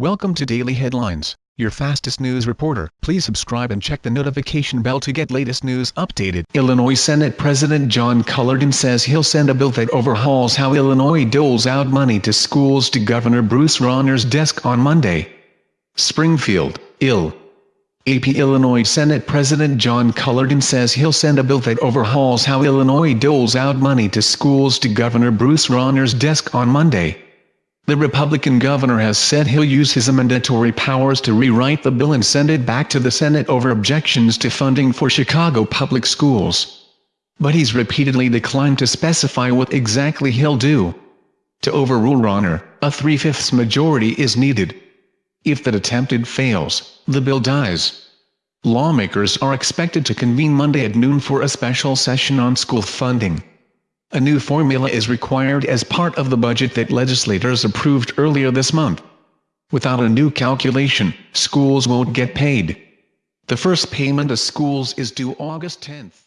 Welcome to Daily Headlines, your fastest news reporter. Please subscribe and check the notification bell to get latest news updated. Illinois Senate President John Cullerton says he'll send a bill that overhauls how Illinois doles out money to schools to Governor Bruce Rauner's desk on Monday. Springfield, Ill. AP Illinois Senate President John Cullerton says he'll send a bill that overhauls how Illinois doles out money to schools to Governor Bruce Rauner's desk on Monday. The Republican governor has said he'll use his amendatory powers to rewrite the bill and send it back to the Senate over objections to funding for Chicago public schools. But he's repeatedly declined to specify what exactly he'll do. To overrule Rauner, a three-fifths majority is needed. If that attempted fails, the bill dies. Lawmakers are expected to convene Monday at noon for a special session on school funding. A new formula is required as part of the budget that legislators approved earlier this month. Without a new calculation, schools won't get paid. The first payment to schools is due August 10th.